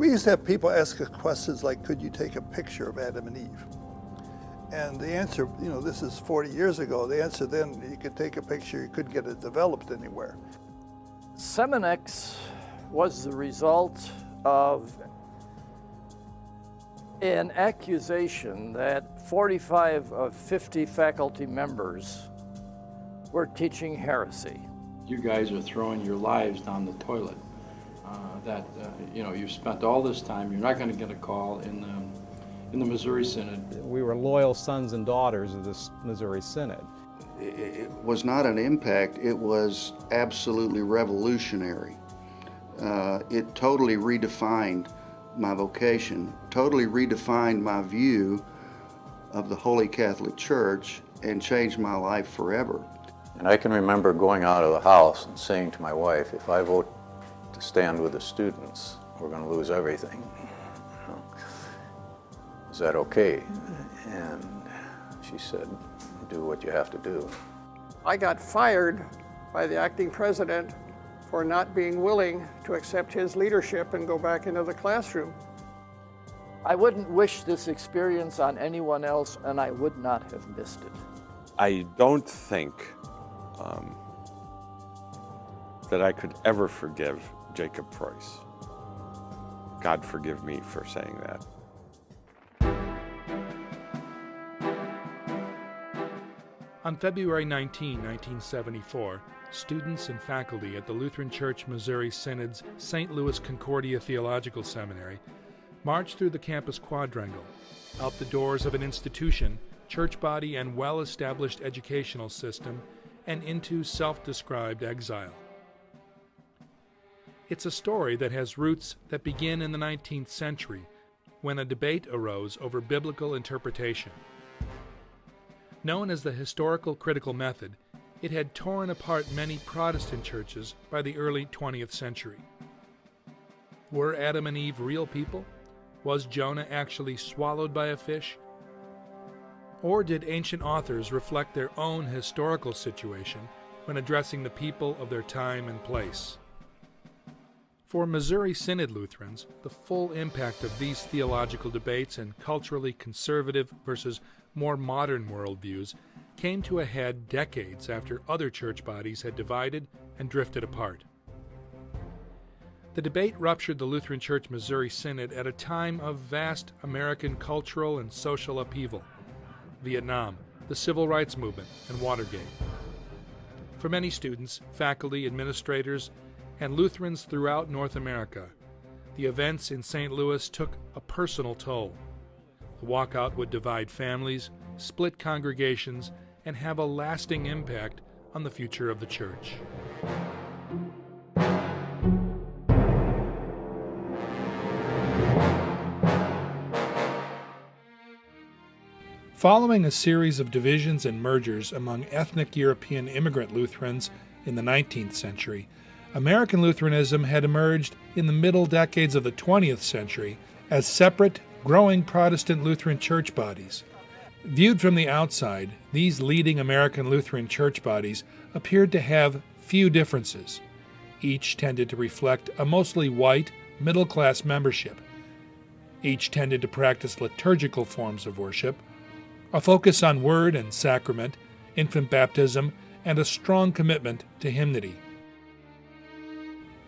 We used to have people ask us questions like, could you take a picture of Adam and Eve? And the answer, you know, this is 40 years ago, the answer then, you could take a picture, you couldn't get it developed anywhere. Seminex was the result of an accusation that 45 of 50 faculty members were teaching heresy. You guys are throwing your lives down the toilet. Uh, that, uh, you know, you've spent all this time, you're not going to get a call in the, in the Missouri Synod. We were loyal sons and daughters of this Missouri Synod. It was not an impact, it was absolutely revolutionary. Uh, it totally redefined my vocation, totally redefined my view of the Holy Catholic Church and changed my life forever. And I can remember going out of the house and saying to my wife, if I vote to stand with the students, we're going to lose everything. Is that okay? And she said, do what you have to do. I got fired by the acting president for not being willing to accept his leadership and go back into the classroom. I wouldn't wish this experience on anyone else, and I would not have missed it. I don't think um, that I could ever forgive Jacob Preus. God forgive me for saying that. On February 19, 1974, students and faculty at the Lutheran Church Missouri Synod's St. Louis Concordia Theological Seminary marched through the campus quadrangle, out the doors of an institution, church body, and well established educational system, and into self described exile. It's a story that has roots that begin in the 19th century when a debate arose over biblical interpretation. Known as the historical critical method, it had torn apart many Protestant churches by the early 20th century. Were Adam and Eve real people? Was Jonah actually swallowed by a fish? Or did ancient authors reflect their own historical situation when addressing the people of their time and place? For Missouri Synod Lutherans, the full impact of these theological debates and culturally conservative versus more modern worldviews came to a head decades after other church bodies had divided and drifted apart. The debate ruptured the Lutheran Church Missouri Synod at a time of vast American cultural and social upheaval Vietnam, the Civil Rights Movement, and Watergate. For many students, faculty, administrators, and Lutherans throughout North America, the events in St. Louis took a personal toll. The walkout would divide families, split congregations, and have a lasting impact on the future of the church. Following a series of divisions and mergers among ethnic European immigrant Lutherans in the 19th century, American Lutheranism had emerged in the middle decades of the 20th century as separate growing Protestant Lutheran church bodies. Viewed from the outside, these leading American Lutheran church bodies appeared to have few differences. Each tended to reflect a mostly white, middle class membership. Each tended to practice liturgical forms of worship, a focus on word and sacrament, infant baptism, and a strong commitment to hymnody.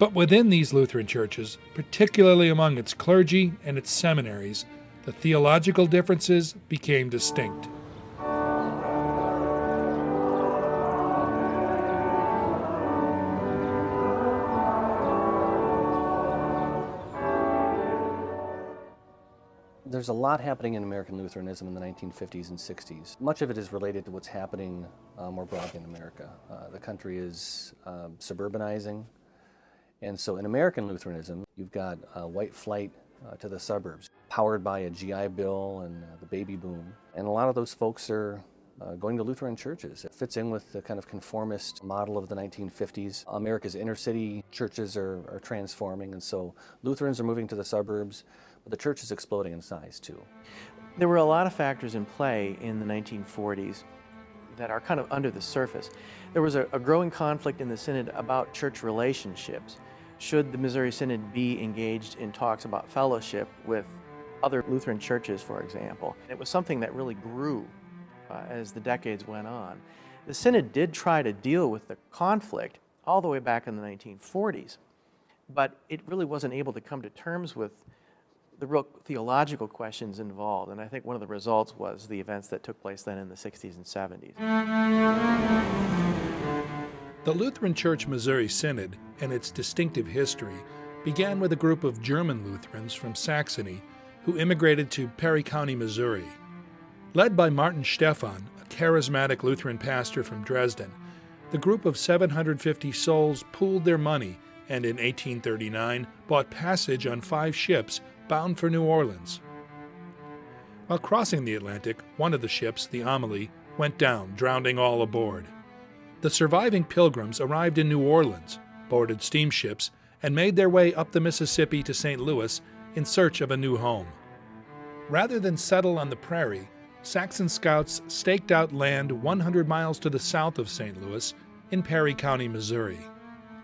But within these Lutheran churches, particularly among its clergy and its seminaries, the theological differences became distinct. There's a lot happening in American Lutheranism in the 1950s and 60s. Much of it is related to what's happening uh, more broadly in America. Uh, the country is um, suburbanizing, and so in American Lutheranism, you've got uh, white flight uh, to the suburbs, powered by a GI Bill and uh, the baby boom. And a lot of those folks are uh, going to Lutheran churches. It fits in with the kind of conformist model of the 1950s. America's inner city churches are, are transforming, and so Lutherans are moving to the suburbs, but the church is exploding in size too. There were a lot of factors in play in the 1940s that are kind of under the surface. There was a, a growing conflict in the Synod about church relationships. Should the Missouri Synod be engaged in talks about fellowship with other Lutheran churches, for example? It was something that really grew uh, as the decades went on. The Synod did try to deal with the conflict all the way back in the 1940s, but it really wasn't able to come to terms with the real theological questions involved. And I think one of the results was the events that took place then in the 60s and 70s. The Lutheran Church Missouri Synod and its distinctive history began with a group of German Lutherans from Saxony who immigrated to Perry County, Missouri. Led by Martin Stephan, a charismatic Lutheran pastor from Dresden, the group of 750 souls pooled their money and in 1839 bought passage on five ships bound for New Orleans. While crossing the Atlantic, one of the ships, the Amalia, went down, drowning all aboard. The surviving pilgrims arrived in New Orleans, boarded steamships, and made their way up the Mississippi to St. Louis in search of a new home. Rather than settle on the prairie, Saxon scouts staked out land 100 miles to the south of St. Louis in Perry County, Missouri.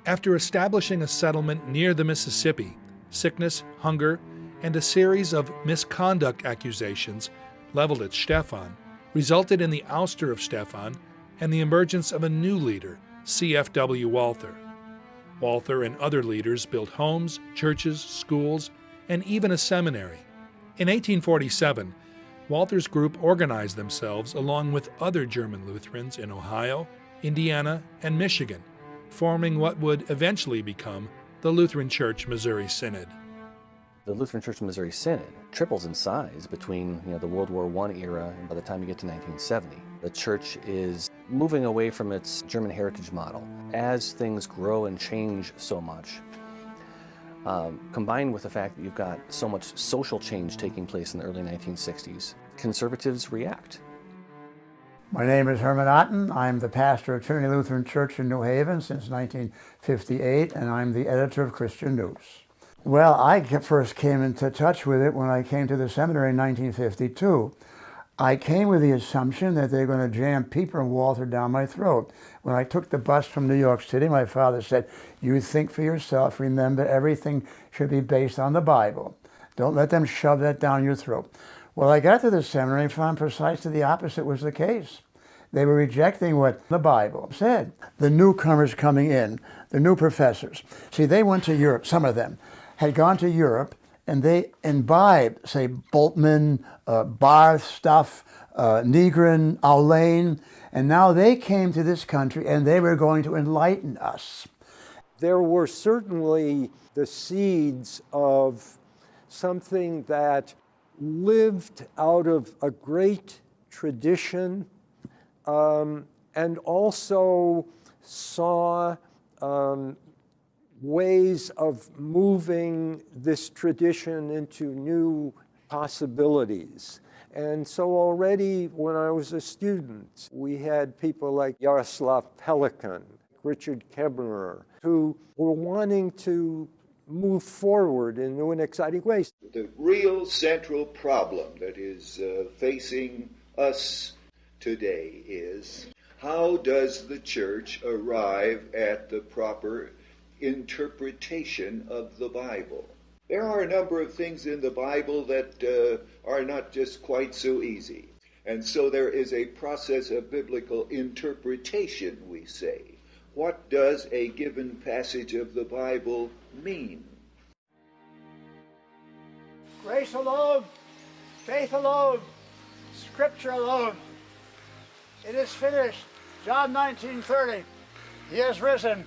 After establishing a settlement near the Mississippi, sickness, hunger, and a series of misconduct accusations leveled at Stephan resulted in the ouster of Stephan and the emergence of a new leader, C.F.W. Walther. Walther and other leaders built homes, churches, schools, and even a seminary. In 1847, Walther's group organized themselves along with other German Lutherans in Ohio, Indiana, and Michigan, forming what would eventually become the Lutheran Church Missouri Synod. The Lutheran Church Missouri Synod triples in size between you know, the World War I era and by the time you get to 1970. The church is moving away from its German heritage model. As things grow and change so much, um, combined with the fact that you've got so much social change taking place in the early 1960s, conservatives react. My name is Herman Otten. I'm the pastor of Trinity Lutheran Church in New Haven since 1958, and I'm the editor of Christian News. Well, I first came into touch with it when I came to the seminary in 1952. I came with the assumption that they're going to jam Pieper and Walther down my throat. When I took the bus from New York City, my father said, you think for yourself, remember everything should be based on the Bible. Don't let them shove that down your throat. Well, I got to the seminary and found precisely the opposite was the case. They were rejecting what the Bible said. The newcomers coming in, the new professors. See, they went to Europe, some of them had gone to Europe and they imbibed, say, Bultmann, uh, Barth stuff, uh, Nygren, Aulén, and now they came to this country and they were going to enlighten us. There were certainly the seeds of something that lived out of a great tradition um, and also saw um, ways of moving this tradition into new possibilities. And so already when I was a student, we had people like Jaroslav Pelikan, Richard Kebner, who were wanting to move forward in new and exciting ways. The real central problem that is uh, facing us today is how does the church arrive at the proper interpretation of the Bible? There are a number of things in the Bible that uh, are not just quite so easy. And so there is a process of biblical interpretation, we say. What does a given passage of the Bible mean? Grace alone, faith alone, scripture alone. It is finished. John 19:30. He has risen.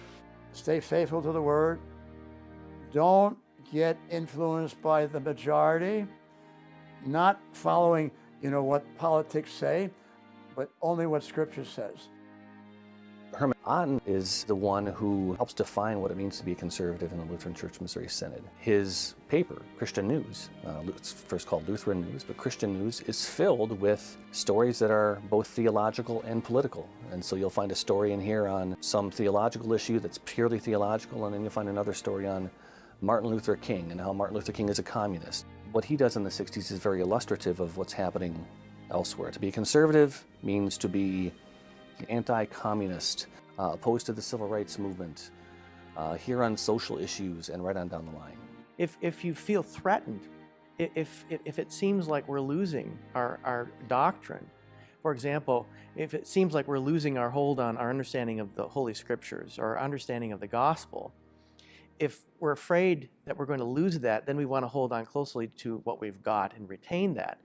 Stay faithful to the word. Don't get influenced by the majority. Not following, you know, what politics say, but only what scripture says. Herman Otten is the one who helps define what it means to be a conservative in the Lutheran Church Missouri Synod. His paper, Christian News, uh, it's first called Lutheran News, but Christian News is filled with stories that are both theological and political. And so you'll find a story in here on some theological issue that's purely theological, and then you'll find another story on Martin Luther King and how Martin Luther King is a communist. What he does in the 60s is very illustrative of what's happening elsewhere. To be a conservative means to be anti-communist, uh, opposed to the civil rights movement, uh, here on social issues, and right on down the line. If, if you feel threatened, if, if, if it seems like we're losing our, our doctrine, for example, if it seems like we're losing our hold on our understanding of the Holy Scriptures or our understanding of the gospel, if we're afraid that we're going to lose that, then we want to hold on closely to what we've got and retain that.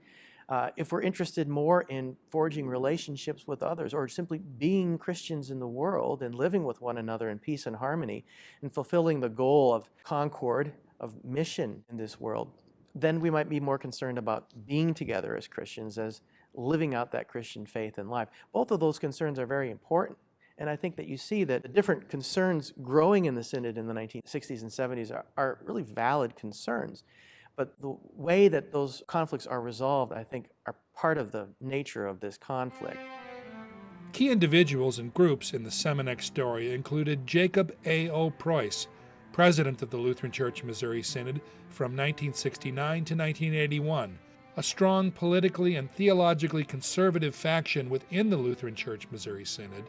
Uh, if we're interested more in forging relationships with others or simply being Christians in the world and living with one another in peace and harmony and fulfilling the goal of concord, of mission in this world, then we might be more concerned about being together as Christians, as living out that Christian faith in life. Both of those concerns are very important. And I think that you see that the different concerns growing in the Synod in the 1960s and 70s are, are really valid concerns. But the way that those conflicts are resolved, I think, are part of the nature of this conflict. Key individuals and groups in the Seminex story included Jacob A. O. Preus, president of the Lutheran Church Missouri Synod from 1969 to 1981, a strong politically and theologically conservative faction within the Lutheran Church Missouri Synod.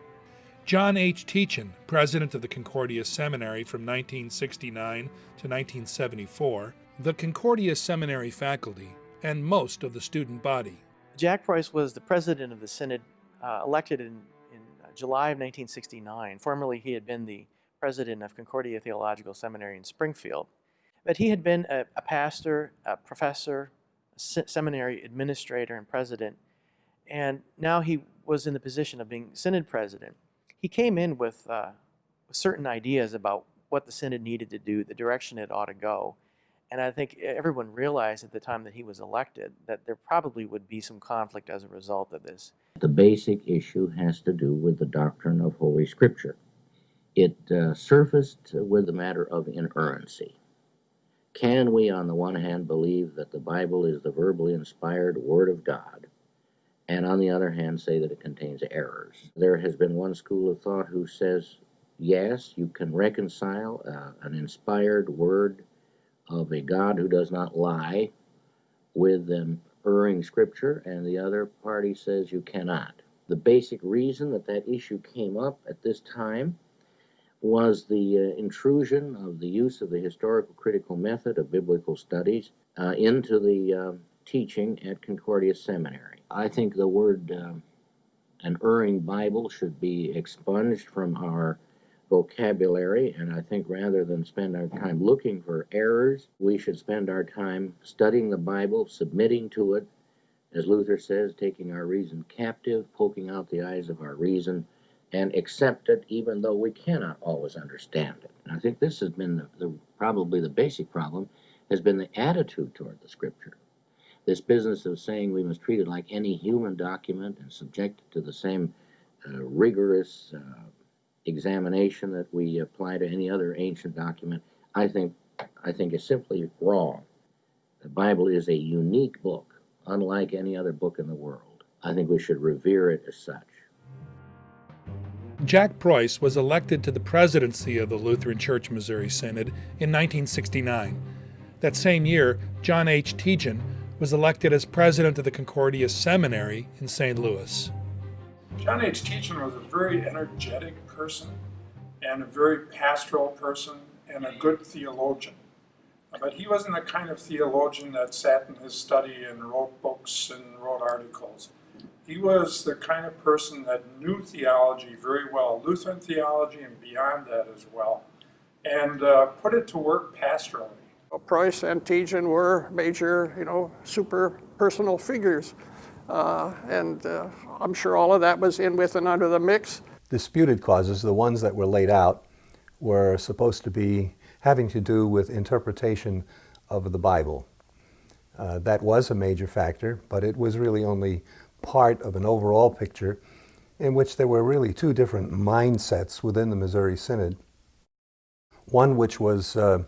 John H. Tietjen, president of the Concordia Seminary from 1969 to 1974, the Concordia Seminary faculty, and most of the student body. Jack Preus was the president of the Synod, uh, elected in, in July of 1969. Formerly, he had been the president of Concordia Theological Seminary in Springfield. But he had been a, a pastor, a professor, a se- seminary administrator, and president. And now he was in the position of being Synod president. He came in with uh, certain ideas about what the Synod needed to do, the direction it ought to go. And I think everyone realized at the time that he was elected that there probably would be some conflict as a result of this. The basic issue has to do with the doctrine of Holy Scripture. It uh, surfaced with the matter of inerrancy. Can we, on the one hand, believe that the Bible is the verbally inspired Word of God, and on the other hand, say that it contains errors? There has been one school of thought who says, yes, you can reconcile uh, an inspired Word of a God who does not lie with an erring scripture, and the other party says you cannot. The basic reason that that issue came up at this time was the uh, intrusion of the use of the historical critical method of biblical studies uh, into the uh, teaching at Concordia Seminary. I think the word uh, an erring Bible should be expunged from our vocabulary, and I think rather than spend our time looking for errors, we should spend our time studying the Bible, submitting to it, as Luther says, taking our reason captive, poking out the eyes of our reason, and accept it even though we cannot always understand it. And I think this has been the, the, probably the basic problem, has been the attitude toward the Scripture. This business of saying we must treat it like any human document and subject it to the same uh, rigorous uh, examination that we apply to any other ancient document, I think, I think is simply wrong. The Bible is a unique book, unlike any other book in the world. I think we should revere it as such. Jack Preus was elected to the presidency of the Lutheran Church Missouri Synod in 1969. That same year, John H. Tietjen was elected as president of the Concordia Seminary in St. Louis. John H. Tietjen was a very energetic person and a very pastoral person and a good theologian. But he wasn't the kind of theologian that sat in his study and wrote books and wrote articles. He was the kind of person that knew theology very well, Lutheran theology and beyond that as well, and uh, put it to work pastorally. Well, Preus and Tietjen were major, you know, super personal figures. Uh, and uh, I'm sure all of that was in with and under the mix. Disputed causes, the ones that were laid out, were supposed to be having to do with interpretation of the Bible. Uh, that was a major factor, but it was really only part of an overall picture in which there were really two different mindsets within the Missouri Synod. One which was uh,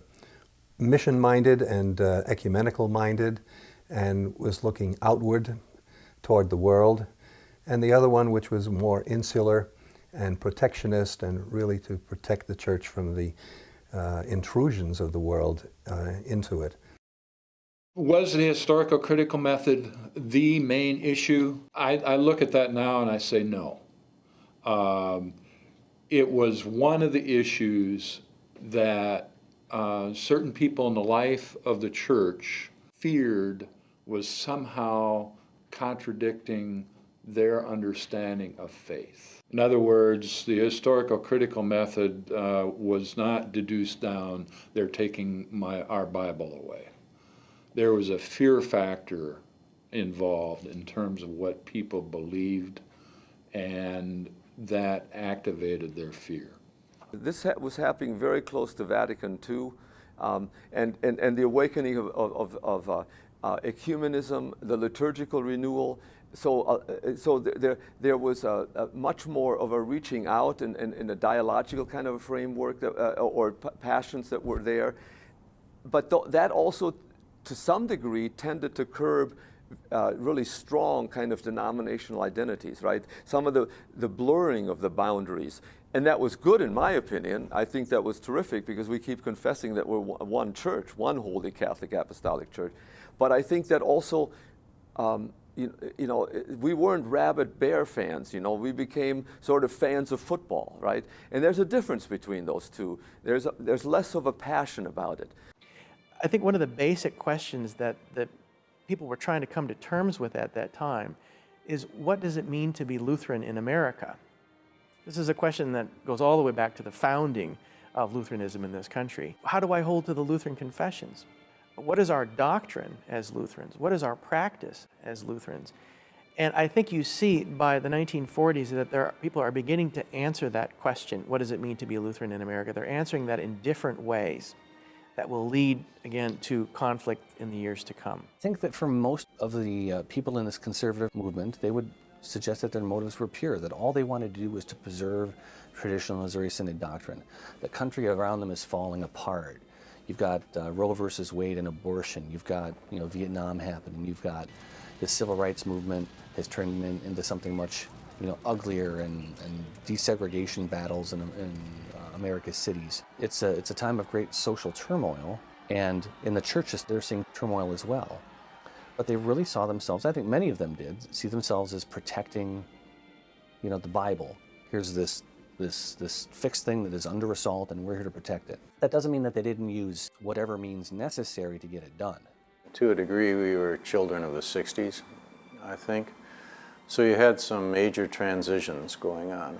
mission-minded and uh, ecumenical-minded and was looking outward toward the world, and the other one which was more insular and protectionist and really to protect the church from the uh, intrusions of the world uh, into it. Was the historical critical method the main issue? I, I look at that now and I say no. Um, it was one of the issues that uh, certain people in the life of the church feared was somehow contradicting their understanding of faith. In other words, the historical critical method uh, was not deduced down, they're taking my, our Bible away. There was a fear factor involved in terms of what people believed, and that activated their fear. This ha was happening very close to Vatican II, um, and, and, and the awakening of, of, of uh, uh, ecumenism, the liturgical renewal. So, uh, so there, there was a, a much more of a reaching out in, in, in a dialogical kind of a framework that, uh, or passions that were there. But th that also, to some degree, tended to curb uh, really strong kind of denominational identities, right? Some of the, the blurring of the boundaries. And that was good in my opinion. I think that was terrific because we keep confessing that we're one church, one holy Catholic Apostolic Church. But I think that also, um, you, you, know, we weren't rabid bear fans, you know, we became sort of fans of football, right? And there's a difference between those two. There's, a, there's less of a passion about it. I think one of the basic questions that, that people were trying to come to terms with at that time is what does it mean to be Lutheran in America? This is a question that goes all the way back to the founding of Lutheranism in this country. How do I hold to the Lutheran confessions? What is our doctrine as Lutherans? What is our practice as Lutherans? And I think you see by the 1940s that there are, people are beginning to answer that question, what does it mean to be a Lutheran in America? They're answering that in different ways that will lead, again, to conflict in the years to come. I think that for most of the uh, people in this conservative movement, they would suggest that their motives were pure, that all they wanted to do was to preserve traditional Missouri Synod doctrine. The country around them is falling apart. You've got uh, Roe versus Wade and abortion. You've got you know Vietnam happening. You've got the civil rights movement has turned in, into something much you know uglier and, and desegregation battles in, in uh, America's cities. It's a it's a time of great social turmoil, and in the churches they're seeing turmoil as well but they really saw themselves, I think many of them did, see themselves as protecting, you know, the Bible. Here's this, this, this fixed thing that is under assault and we're here to protect it. That doesn't mean that they didn't use whatever means necessary to get it done. To a degree, we were children of the 60s, I think. So you had some major transitions going on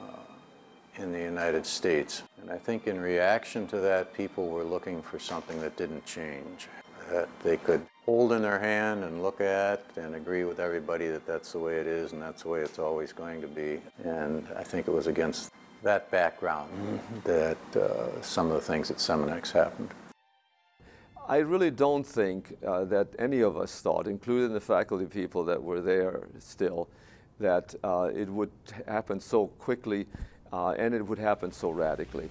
uh, in the United States. And I think in reaction to that, people were looking for something that didn't change, that they could hold in their hand and look at and agree with everybody that that's the way it is and that's the way it's always going to be. And I think it was against that background that uh, some of the things at Seminex happened. I really don't think uh, that any of us thought, including the faculty people that were there still, that uh, it would happen so quickly uh, and it would happen so radically.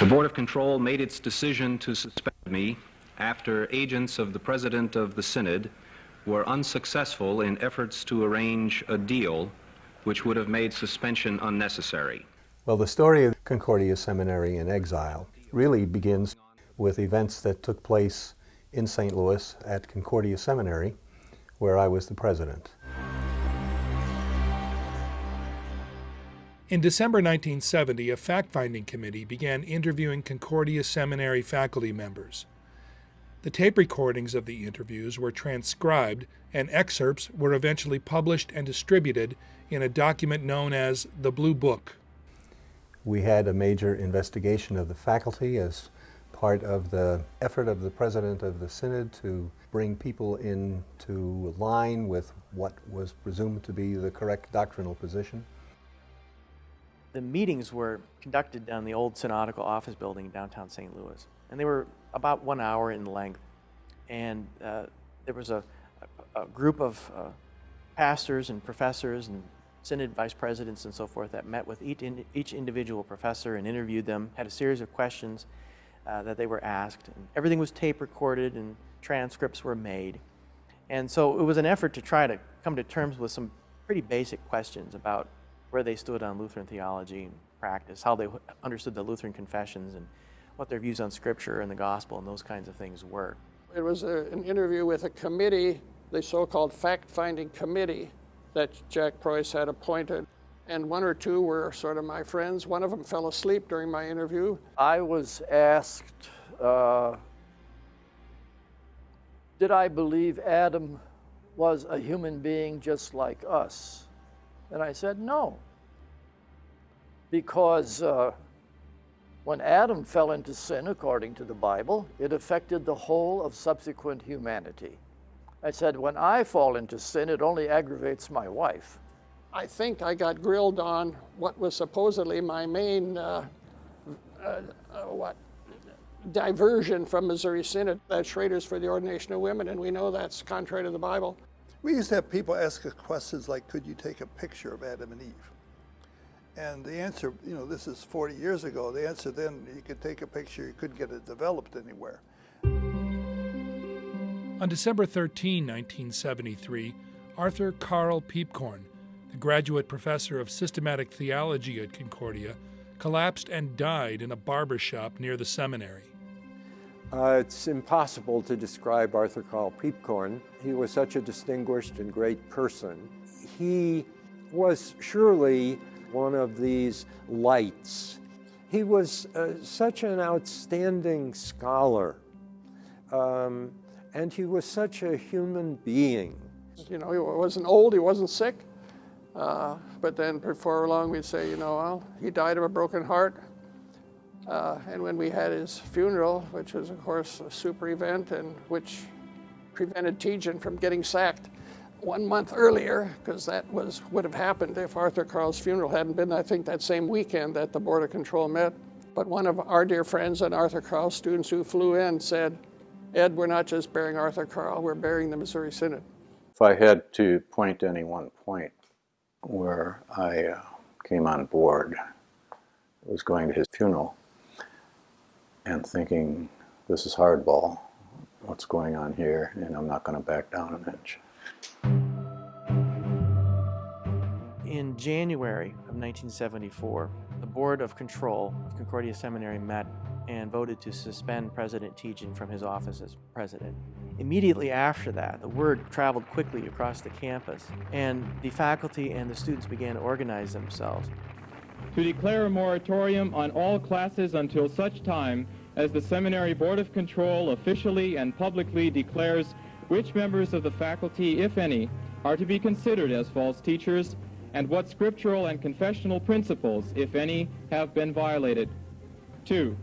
The Board of Control made its decision to suspend me after agents of the President of the Synod were unsuccessful in efforts to arrange a deal which would have made suspension unnecessary. Well, the story of Concordia Seminary in exile really begins with events that took place in St. Louis at Concordia Seminary, where I was the president. In December 1970, a fact finding committee began interviewing Concordia Seminary faculty members. The tape recordings of the interviews were transcribed, and excerpts were eventually published and distributed in a document known as the Blue Book. We had a major investigation of the faculty as part of the effort of the president of the synod to bring people into line with what was presumed to be the correct doctrinal position. The meetings were conducted down the old synodical office building in downtown St. Louis, and they were about one hour in length. And uh, there was a, a, group of uh, pastors and professors and synod vice presidents and so forth that met with each, in, each individual professor and interviewed them, had a series of questions uh, that they were asked. And everything was tape recorded and transcripts were made. And so it was an effort to try to come to terms with some pretty basic questions about where they stood on Lutheran theology and practice, how they understood the Lutheran confessions, and what their views on Scripture and the gospel and those kinds of things were. It was a, an interview with a committee, the so called fact finding committee that Jack Preus had appointed. and one or two were sort of my friends. One of them fell asleep during my interview. I was asked, uh, did I believe Adam was a human being just like us? And I said, no. Because uh, when Adam fell into sin, according to the Bible, it affected the whole of subsequent humanity. I said, when I fall into sin, it only aggravates my wife. I think I got grilled on what was supposedly my main uh, uh, uh, what diversion from Missouri Synod, that's Schrader's for the Ordination of Women, and we know that's contrary to the Bible. We used to have people ask us questions like, could you take a picture of Adam and Eve? And the answer, you know, this is 40 years ago, the answer then, you could take a picture, you couldn't get it developed anywhere. On December 13, 1973, Arthur Carl Piepkorn, the graduate professor of systematic theology at Concordia, collapsed and died in a barber shop near the seminary. Uh, it's impossible to describe Arthur Carl Piepkorn. He was such a distinguished and great person. He was surely one of these lights. He was uh, such an outstanding scholar, um, and he was such a human being. You know, he wasn't old, he wasn't sick, uh, but then before long we'd say, you know, well, he died of a broken heart. Uh, and when we had his funeral, which was, of course, a super event and which prevented Tietjen from getting sacked one month earlier, because that was would have happened if Arthur Carl's funeral hadn't been, I think, that same weekend that the Board of Control met. But one of our dear friends and Arthur Carl students who flew in said, Ed, we're not just burying Arthur Carl, we're burying the Missouri Synod. If I had to point to any one point where I uh, came on board, was going to his funeral and thinking, this is hardball, what's going on here, and I'm not going to back down an inch. In January of 1974, the Board of Control of Concordia Seminary met and voted to suspend President Tietjen from his office as president. Immediately after that, the word traveled quickly across the campus, and the faculty and the students began to organize themselves. To declare a moratorium on all classes until such time as the Seminary Board of Control officially and publicly declares which members of the faculty, if any, are to be considered as false teachers, and what scriptural and confessional principles, if any, have been violated. Two,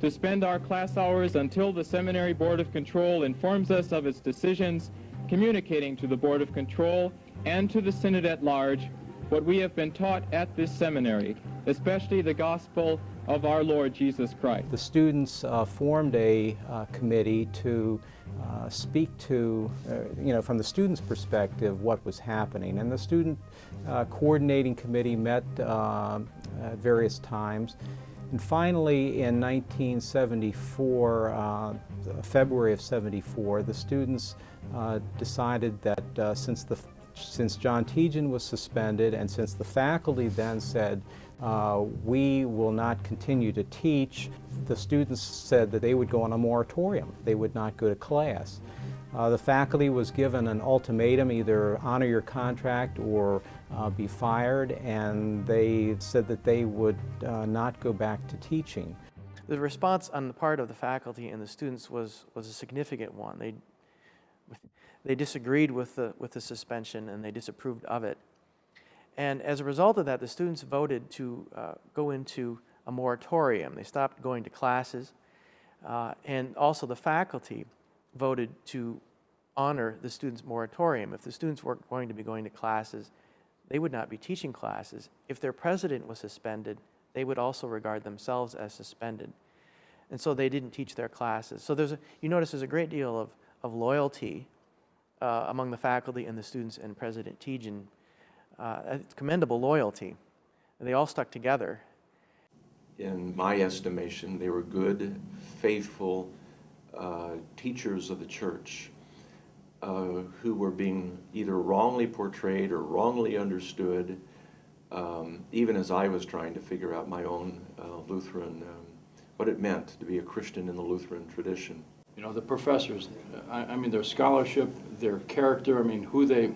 to spend our class hours until the Seminary Board of Control informs us of its decisions, communicating to the Board of Control and to the Synod at large what we have been taught at this seminary, especially the gospel of our Lord Jesus Christ. The students uh, formed a uh, committee to uh, speak to, uh, you know, from the students' perspective, what was happening. And the student uh, coordinating committee met uh, at various times. And finally, in 1974, February of 74, the students decided that since the since John Tietjen was suspended and since the faculty then said uh, we will not continue to teach. The students said that they would go on a moratorium. They would not go to class. Uh, the faculty was given an ultimatum, either honor your contract or uh, be fired, and they said that they would uh, not go back to teaching. The response on the part of the faculty and the students was, was a significant one. They, they disagreed with the, with the suspension and they disapproved of it. And as a result of that, the students voted to uh, go into a moratorium. They stopped going to classes. Uh, and also the faculty voted to honor the students' moratorium. If the students weren't going to be going to classes, they would not be teaching classes. If their president was suspended, they would also regard themselves as suspended. And so they didn't teach their classes. So there's a, you notice there's a great deal of, of loyalty uh, among the faculty and the students and President Tietjen uh, commendable loyalty. And they all stuck together. In my estimation, they were good, faithful uh, teachers of the church uh, who were being either wrongly portrayed or wrongly understood, um, even as I was trying to figure out my own uh, Lutheran, um, what it meant to be a Christian in the Lutheran tradition. You know, the professors, I, I mean, their scholarship, their character, I mean, who they,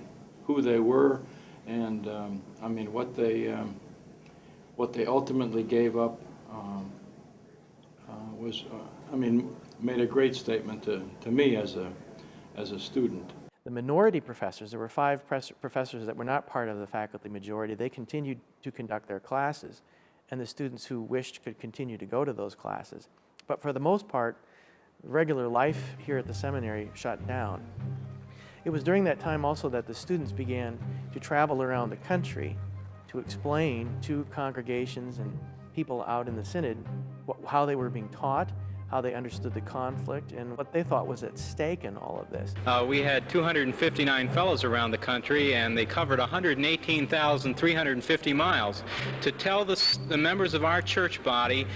who they were, And um, I mean, what they um, what they ultimately gave up um, uh, was, uh, I mean, made a great statement to, to me as a as a student. The minority professors, there were five professors that were not part of the faculty majority, they continued to conduct their classes, and the students who wished could continue to go to those classes. But for the most part, regular life here at the seminary shut down. It was during that time also that the students began to travel around the country to explain to congregations and people out in the synod how they were being taught, how they understood the conflict, and what they thought was at stake in all of this. Uh, we had 259 fellows around the country, and they covered 118,350 miles to tell the, the members of our church body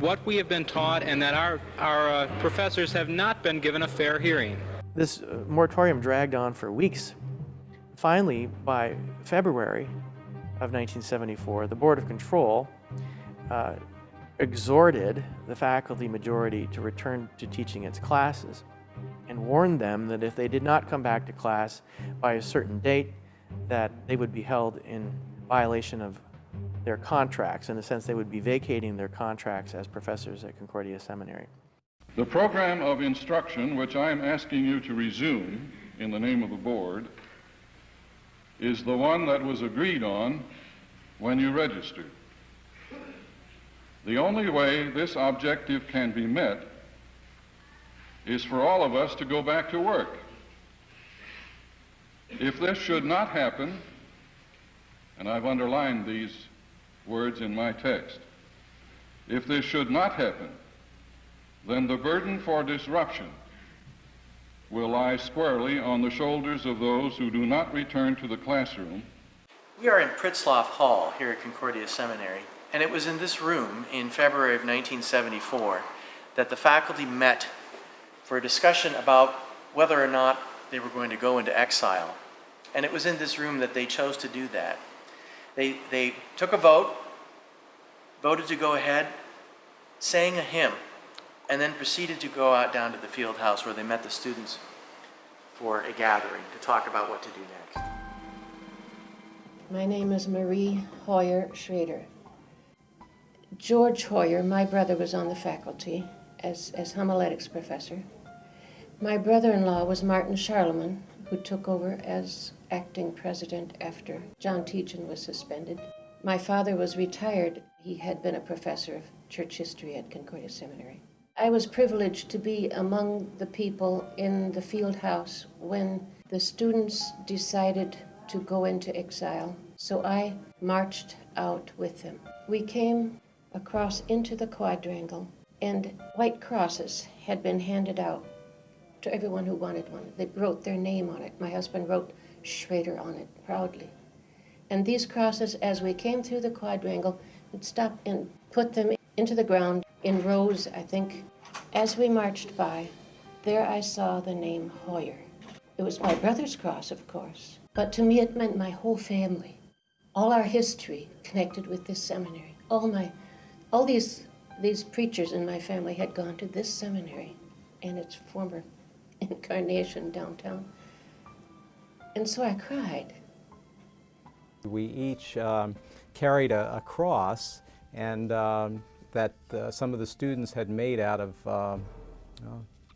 what we have been taught and that our, our uh, professors have not been given a fair hearing. This uh, moratorium dragged on for weeks. Finally, by February of 1974, the Board of Control uh, exhorted the faculty majority to return to teaching its classes and warned them that if they did not come back to class by a certain date, that they would be held in violation of their contracts. In a sense, they would be vacating their contracts as professors at Concordia Seminary. The program of instruction, which I am asking you to resume in the name of the board, is the one that was agreed on when you registered. The only way this objective can be met is for all of us to go back to work. If this should not happen, and I've underlined these words in my text. If this should not happen, then the burden for disruption will lie squarely on the shoulders of those who do not return to the classroom. We are in Pritzlaff Hall here at Concordia Seminary, and it was in this room in February of 1974 that the faculty met for a discussion about whether or not they were going to go into exile. And it was in this room that they chose to do that. They, they took a vote, voted to go ahead, sang a hymn, and then proceeded to go out down to the field house where they met the students for a gathering to talk about what to do next. My name is Marie Hoyer Schrader. George Hoyer, my brother, was on the faculty as, as homiletics professor. My brother-in-law was Martin Scharlemann, who took over as acting president after John Tietjen was suspended. My father was retired. He had been a professor of church history at Concordia Seminary. I was privileged to be among the people in the field house when the students decided to go into exile, so I marched out with them. We came across into the quadrangle, and white crosses had been handed out to everyone who wanted one. They wrote their name on it. My husband wrote Schrader on it proudly. And these crosses, as we came through the quadrangle, would stop and put them into the ground in rows, I think. As we marched by, there I saw the name Hoyer. It was my brother's cross, of course, but to me it meant my whole family. All our history connected with this seminary. All my, all these, these preachers in my family had gone to this seminary and its former incarnation downtown. And so I cried. We each um, carried a, a, cross and um, that uh, some of the students had made out of uh,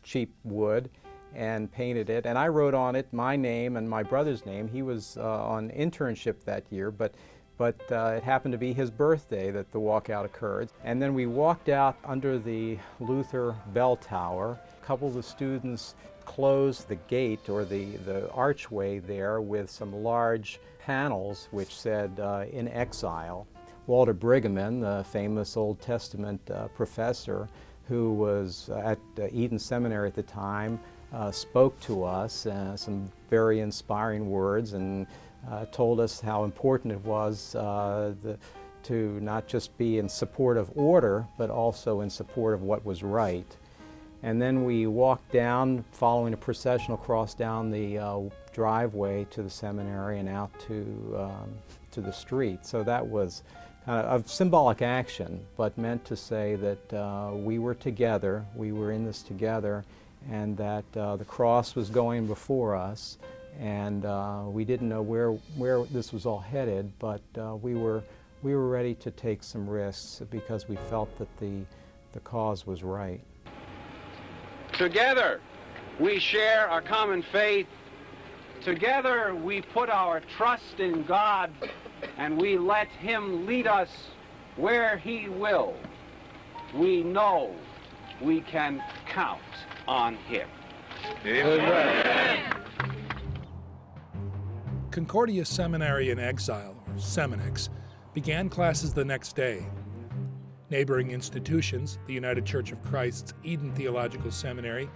cheap wood and painted it. And I wrote on it my name and my brother's name. He was uh, on internship that year, but, but uh, it happened to be his birthday that the walkout occurred. And then we walked out under the Luther bell tower. A couple of the students closed the gate or the, the archway there with some large panels which said uh, in exile. Walter Brueggemann, the famous Old Testament uh, professor who was at uh, Eden Seminary at the time, uh, spoke to us uh, some very inspiring words and uh, told us how important it was the, to not just be in support of order, but also in support of what was right. And then we walked down, following a processional cross down the uh, driveway to the seminary and out to, um, to the street. So that was kind of symbolic action, but meant to say that uh, we were together, we were in this together, and that uh, the cross was going before us, and uh, we didn't know where, where this was all headed, but uh, we, were, we were ready to take some risks because we felt that the, the cause was right. Together, we share a common faith. Together, we put our trust in God and we let Him lead us where He will. We know we can count on Him. Amen. Concordia Seminary in Exile, or Seminex, began classes the next day. Neighboring institutions, the United Church of Christ's Eden Theological Seminary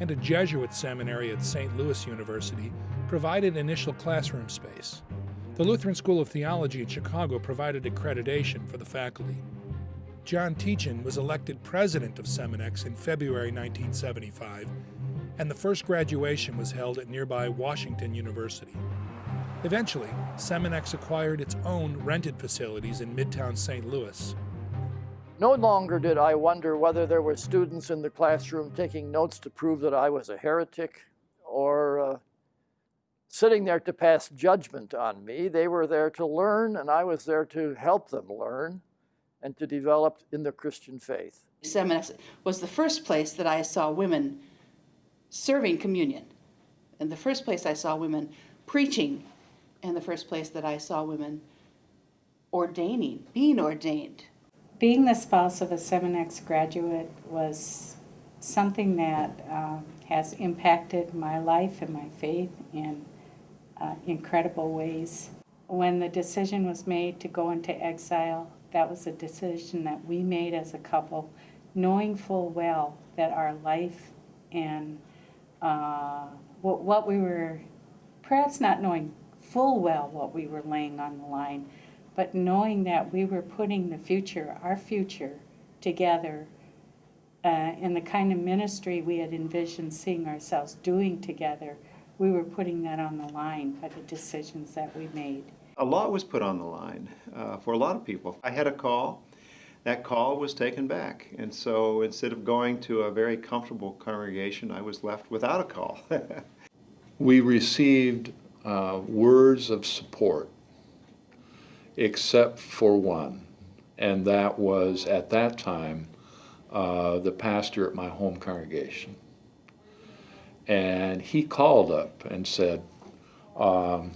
and a Jesuit seminary at St. Louis University, provided initial classroom space. The Lutheran School of Theology in Chicago provided accreditation for the faculty. John Tietjen was elected president of Seminex in February 1975, and the first graduation was held at nearby Washington University. Eventually, Seminex acquired its own rented facilities in Midtown St. Louis. No longer did I wonder whether there were students in the classroom taking notes to prove that I was a heretic or uh, sitting there to pass judgment on me. They were there to learn, and I was there to help them learn and to develop in the Christian faith. Seminex was the first place that I saw women serving communion, and the first place I saw women preaching and the first place that I saw women ordaining, being ordained. Being the spouse of a Seminex graduate was something that uh, has impacted my life and my faith in uh, incredible ways. When the decision was made to go into exile, that was a decision that we made as a couple, knowing full well that our life and uh, what, what we were, perhaps not knowing full well what we were laying on the line, but knowing that we were putting the future, our future, together uh, in the kind of ministry we had envisioned seeing ourselves doing together, we were putting that on the line by the decisions that we made. A lot was put on the line uh, for a lot of people. I had a call. That call was taken back. And so instead of going to a very comfortable congregation, I was left without a call. we received uh, words of support, except for one, and that was at that time uh, the pastor at my home congregation. And he called up and said, um,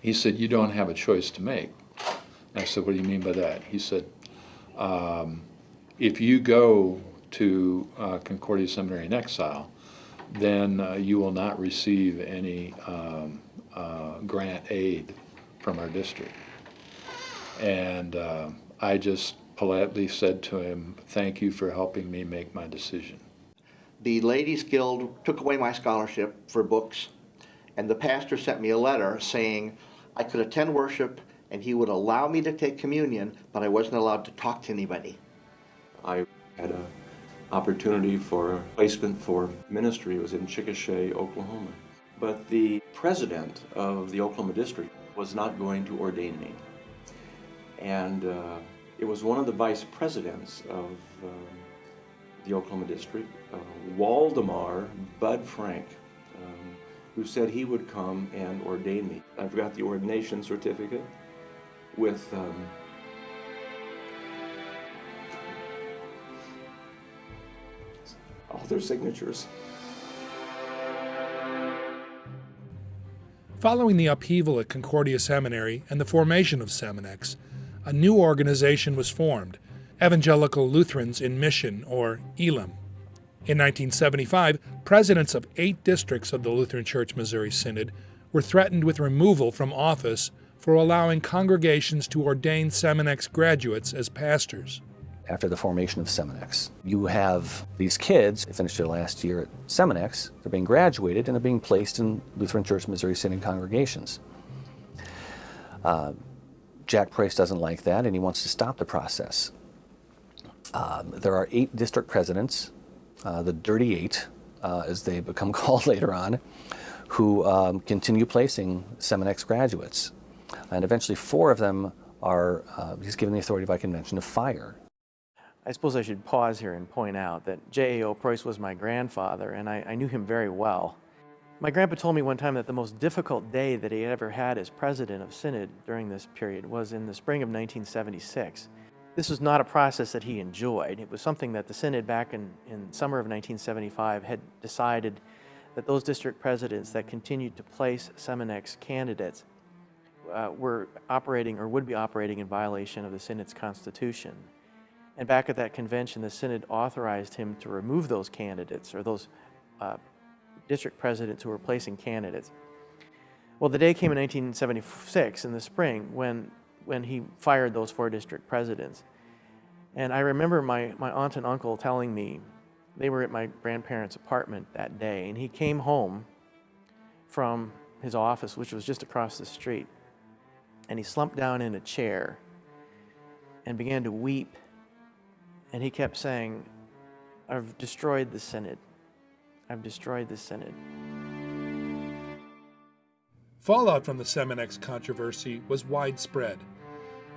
he said, you don't have a choice to make. And I said, what do you mean by that? He said, um, if you go to uh, Concordia Seminary in exile, then uh, you will not receive any um, uh, grant aid from our district. And uh, I just politely said to him, thank you for helping me make my decision. The Ladies Guild took away my scholarship for books, and the pastor sent me a letter saying I could attend worship and he would allow me to take communion, but I wasn't allowed to talk to anybody. I had an opportunity for placement for ministry. It was in Chickasha, Oklahoma. But the president of the Oklahoma district was not going to ordain me. And uh, it was one of the vice presidents of uh, the Oklahoma district, uh, Waldemar Bud Frank, um, who said he would come and ordain me. I've got the ordination certificate with um, all their signatures. Following the upheaval at Concordia Seminary and the formation of Seminex, a new organization was formed, Evangelical Lutherans in Mission, or ELIM. In 1975, presidents of eight districts of the Lutheran Church Missouri Synod were threatened with removal from office for allowing congregations to ordain Seminex graduates as pastors after the formation of Seminex. You have these kids, they finished their last year at Seminex, they're being graduated and they're being placed in Lutheran Church Missouri Synod congregations. Uh, Jack Preus doesn't like that and he wants to stop the process. Um, there are eight district presidents, uh, the Dirty Eight, uh, as they become called later on, who um, continue placing Seminex graduates. And eventually four of them are, uh, he's given the authority by convention to fire I suppose I should pause here and point out that J.A.O. Preus was my grandfather, and I, I, knew him very well. My grandpa told me one time that the most difficult day that he had ever had as president of Synod during this period was in the spring of 1976. This was not a process that he enjoyed. It was something that the Synod back in, in summer of 1975 had decided that those district presidents that continued to place Seminex candidates uh, were operating or would be operating in violation of the Synod's constitution. And back at that convention, the Synod authorized him to remove those candidates or those uh, district presidents who were placing candidates. Well, the day came in 1976 in the spring when, when he fired those four district presidents. And I remember my, my aunt and uncle telling me they were at my grandparents' apartment that day, and he came home from his office, which was just across the street, and he slumped down in a chair and began to weep. And he kept saying, I've destroyed the Synod. I've destroyed the Synod. Fallout from the Seminex controversy was widespread.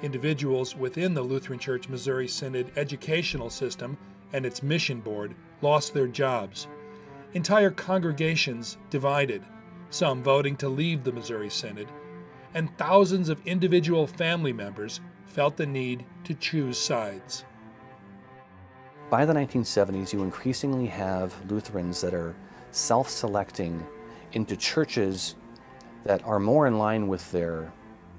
Individuals within the Lutheran Church Missouri Synod educational system and its mission board lost their jobs. Entire congregations divided, some voting to leave the Missouri Synod, and thousands of individual family members felt the need to choose sides. By the 1970s, you increasingly have Lutherans that are self-selecting into churches that are more in line with their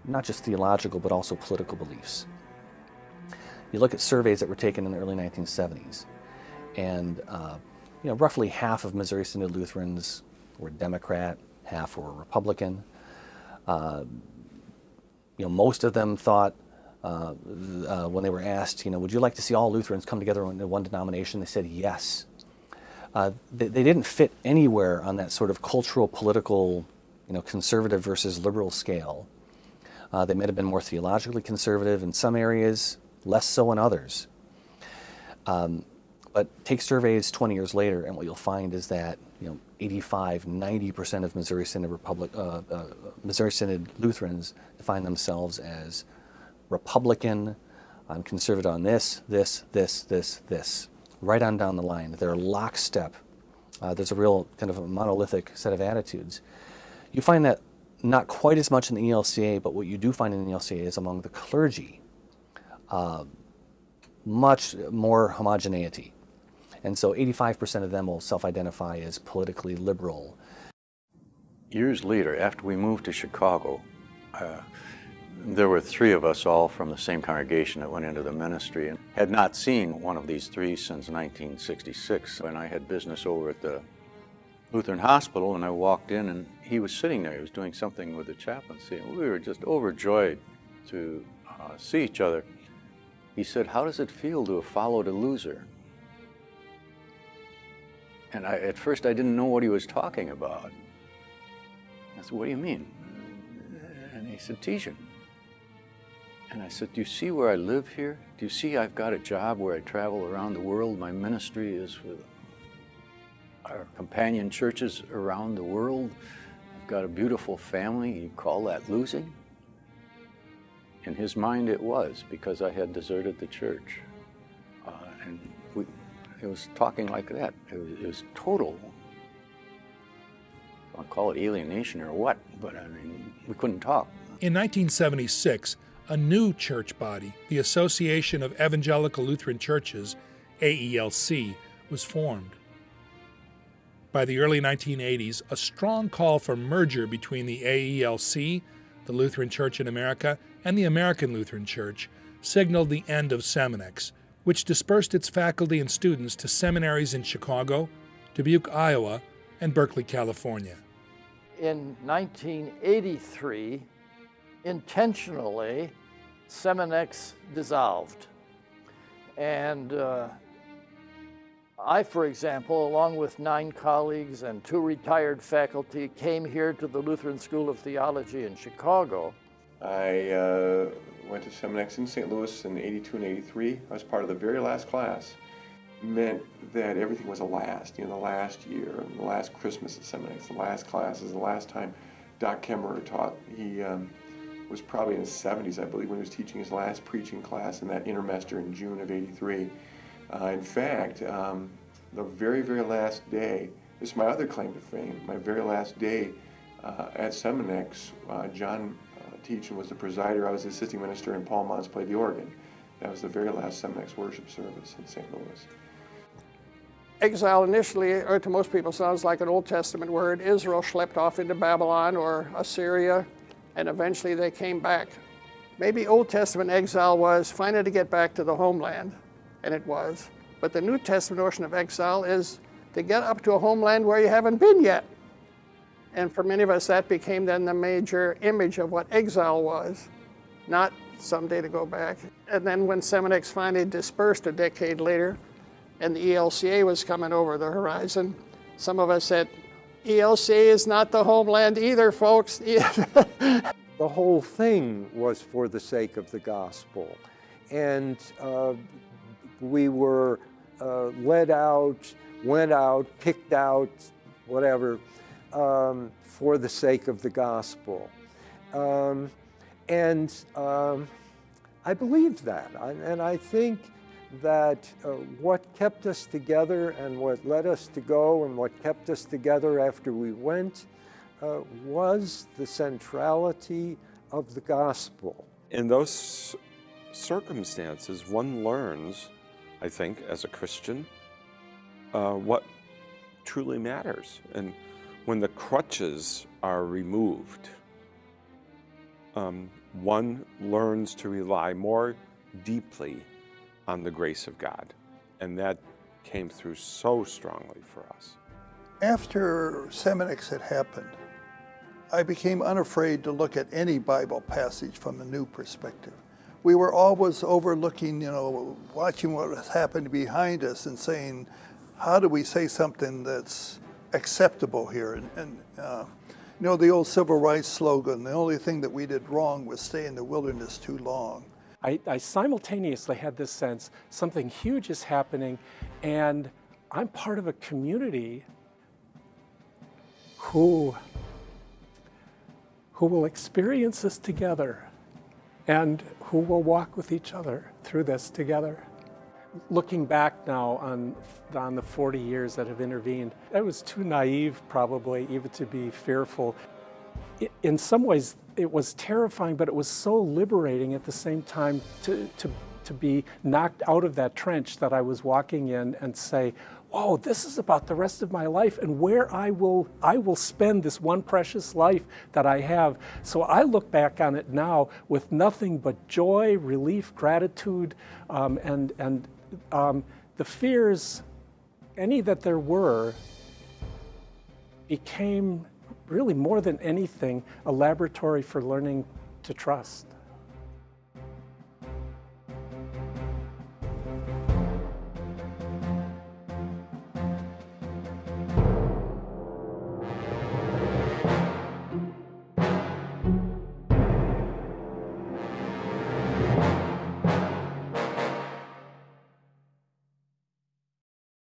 not just theological but also political beliefs. You look at surveys that were taken in the early 1970s, and uh, you know roughly half of Missouri Synod Lutherans were Democrat, half were Republican. Uh, you know, most of them thought uh, uh, when they were asked, you know, would you like to see all Lutherans come together in one denomination? They said yes. Uh, they, they, didn't fit anywhere on that sort of cultural, political, you know, conservative versus liberal scale. Uh, they might have been more theologically conservative in some areas, less so in others. Um, but take surveys 20 years later, and what you'll find is that you know 85, 90 percent of Missouri Synod Republic, uh, uh, Missouri Synod Lutherans define themselves as Republican, I'm conservative on this, this, this, this, this, right on down the line. They're lockstep. Uh, there's a real kind of a monolithic set of attitudes. You find that not quite as much in the ELCA, but what you do find in the ELCA is among the clergy, uh, much more homogeneity. And so 85% of them will self-identify as politically liberal. Years later, after we moved to Chicago, uh, there were three of us all from the same congregation that went into the ministry and had not seen one of these three since 1966 when I had business over at the Lutheran Hospital and I walked in and he was sitting there. He was doing something with the chaplaincy and we were just overjoyed to uh, see each other. He said, how does it feel to have followed a loser? And I, at first I didn't know what he was talking about. I said, what do you mean? And he said, Tietjen, and I said, do you see where I live here? Do you see I've got a job where I travel around the world? My ministry is with our companion churches around the world. Got a beautiful family. You call that losing? In his mind, it was because I had deserted the church. Uh, and we, it was talking like that. It was, it was total. I'll call it alienation or what, but I mean, we couldn't talk. In 1976, a new church body, the Association of Evangelical Lutheran Churches, AELC, was formed. By the early 1980s, a strong call for merger between the AELC, the Lutheran Church in America, and the American Lutheran Church signaled the end of Seminex, which dispersed its faculty and students to seminaries in Chicago, Dubuque, Iowa, and Berkeley, California. In 1983, intentionally, Seminex dissolved. And uh, I, for example, along with nine colleagues and two retired faculty, came here to the Lutheran School of Theology in Chicago. I uh, went to Seminex in St. Louis in 82 and 83. I was part of the very last class. meant that everything was a last, you know, the last year, the last Christmas at Seminex, the last class is the last time Doc Caemmerer taught. He um, was probably in his 70s, I believe, when he was teaching his last preaching class in that intermester in June of 83. Uh, in fact, um, the very, very last day This is my other claim to fame. My very last day uh, at Seminex, uh, John uh, Tietjen was the presider. I was the assisting minister, and Paul Manz played the organ. That was the very last Seminex worship service in St. Louis. Exile initially, or to most people, sounds like an Old Testament word. Israel schlepped off into Babylon or Assyria, and eventually they came back. Maybe Old Testament exile was finally to get back to the homeland, and it was. But the New Testament notion of exile is to get up to a homeland where you haven't been yet. And for many of us, that became then the major image of what exile was, not someday to go back. And then when Seminex finally dispersed a decade later, and the ELCA was coming over the horizon, some of us said, ELCA is not the homeland either, folks. the whole thing was for the sake of the gospel. And uh, we were uh, led out, went out, picked out, whatever, um, for the sake of the gospel. Um, and um, I believed that. And I think that uh, what kept us together and what led us to go and what kept us together after we went uh, was the centrality of the gospel. In those circumstances, one learns, I think, as a Christian, uh, what truly matters. And when the crutches are removed, um, one learns to rely more deeply on the grace of God. And that came through so strongly for us. After Seminex had happened, I became unafraid to look at any Bible passage from a new perspective. We were always overlooking, you know, watching what was happening behind us and saying, how do we say something that's acceptable here? And, and uh, you know, the old civil rights slogan, the only thing that we did wrong was stay in the wilderness too long. I, I simultaneously had this sense something huge is happening, and I'm part of a community who, who will experience this together and who will walk with each other through this together. Looking back now on, on the 40 years that have intervened, I was too naive probably even to be fearful. In some ways, it was terrifying, but it was so liberating at the same time to, to, to be knocked out of that trench that I was walking in and say, whoa, this is about the rest of my life and where I will, I will spend this one precious life that I have. So I look back on it now with nothing but joy, relief, gratitude, um, and, and um, the fears, any that there were, became really more than anything, a laboratory for learning to trust.